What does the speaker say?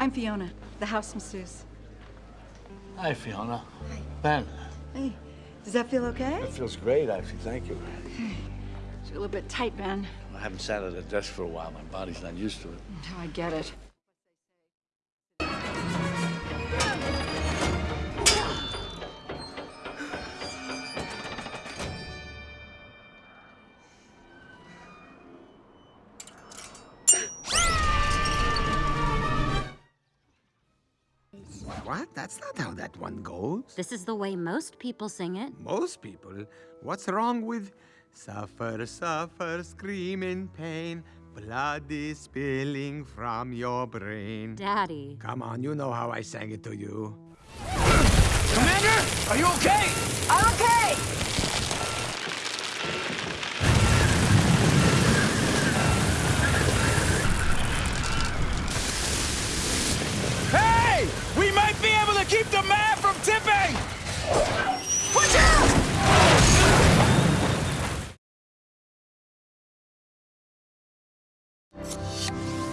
I'm Fiona, the house masseuse. Hi, Fiona. Hi. Ben. Hey, does that feel okay? That feels great, actually. Thank you. It's a little bit tight, Ben. I haven't sat at a desk for a while. My body's not used to it. Oh, I get it. What? That's not how that one goes. This is the way most people sing it. Most people? What's wrong with suffer, suffer, scream in pain? Blood is spilling from your brain. Daddy. Come on, you know how I sang it to you. Commander, are you okay? I'm okay! you